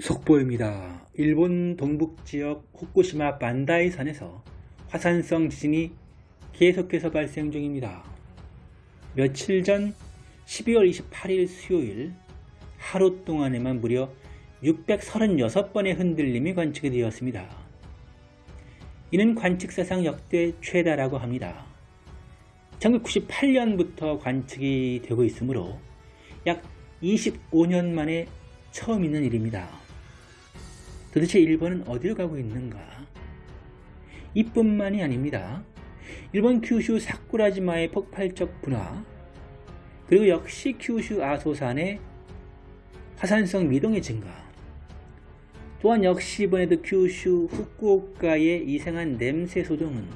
속보입니다. 일본 동북지역 후쿠시마 반다이 산에서 화산성 지진이 계속해서 발생 중입니다. 며칠 전 12월 28일 수요일 하루 동안에만 무려 636번의 흔들림이 관측이 되었습니다. 이는 관측사상 역대 최다라고 합니다. 1998년부터 관측이 되고 있으므로 약 25년 만에 처음 있는 일입니다. 도대체 일본은 어디로 가고 있는가? 이뿐만이 아닙니다. 일본 규슈 사쿠라지마의 폭발적 분화 그리고 역시 규슈 아소산의 화산성 미동의 증가 또한 역시 이번에도 규슈 후쿠오카의 이상한 냄새 소동은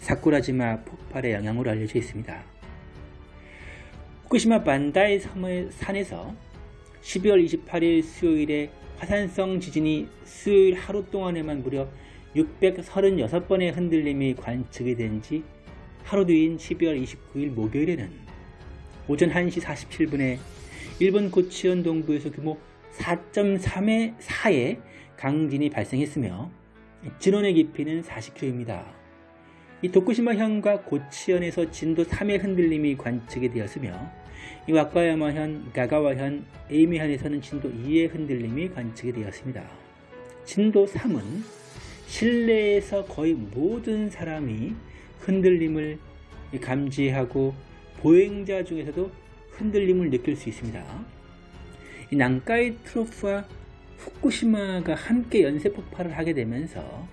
사쿠라지마 폭발의 영향으로 알려져 있습니다. 후쿠시마 반다이 섬의 산에서 12월 28일 수요일에 화산성 지진이 수요일 하루 동안에만 무려 636번의 흔들림이 관측이 된 지 하루 뒤인 12월 29일 목요일에는 오전 1시 47분에 일본 고치현 동부에서 규모 4.3의 4의 강진이 발생했으며 진원의 깊이는 40km입니다. 이 도쿠시마현과 고치현에서 진도 3의 흔들림이 관측이 되었으며 이 와카야마현, 가가와현, 에이미현에서는 진도 2의 흔들림이 관측이 되었습니다. 진도 3은 실내에서 거의 모든 사람이 흔들림을 감지하고 보행자 중에서도 흔들림을 느낄 수 있습니다. 이 난카이 트로프와 후쿠시마가 함께 연쇄 폭발을 하게 되면서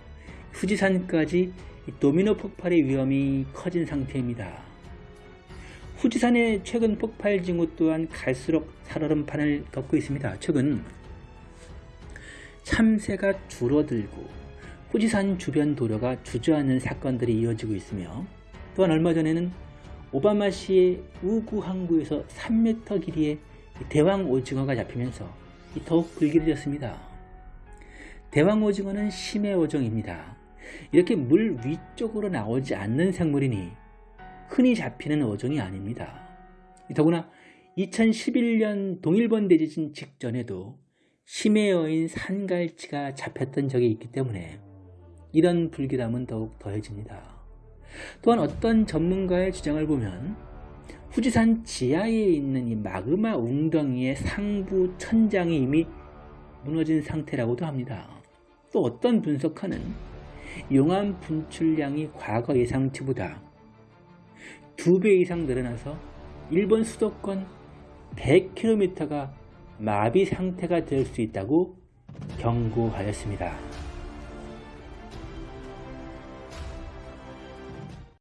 후지산까지 도미노 폭발의 위험이 커진 상태입니다. 후지산의 최근 폭발 징후 또한 갈수록 살얼음판을 걷고 있습니다. 최근 참새가 줄어들고 후지산 주변 도로가 주저하는 사건들이 이어지고 있으며 또한 얼마 전에는 오바마시의 우구 항구에서 3m 길이의 대왕 오징어가 잡히면서 더욱 불길해졌습니다. 대왕 오징어는 심해 어종입니다. 이렇게 물 위쪽으로 나오지 않는 생물이니 흔히 잡히는 어종이 아닙니다. 더구나 2011년 동일본 대지진 직전에도 심해 어인 산갈치가 잡혔던 적이 있기 때문에 이런 불길함은 더욱 더해집니다. 또한 어떤 전문가의 주장을 보면 후지산 지하에 있는 이 마그마 웅덩이의 상부 천장이 이미 무너진 상태라고도 합니다. 또 어떤 분석가는 용암 분출량이 과거 예상치보다 2배 이상 늘어나서 일본 수도권 100km가 마비 상태가 될 수 있다고 경고하였습니다.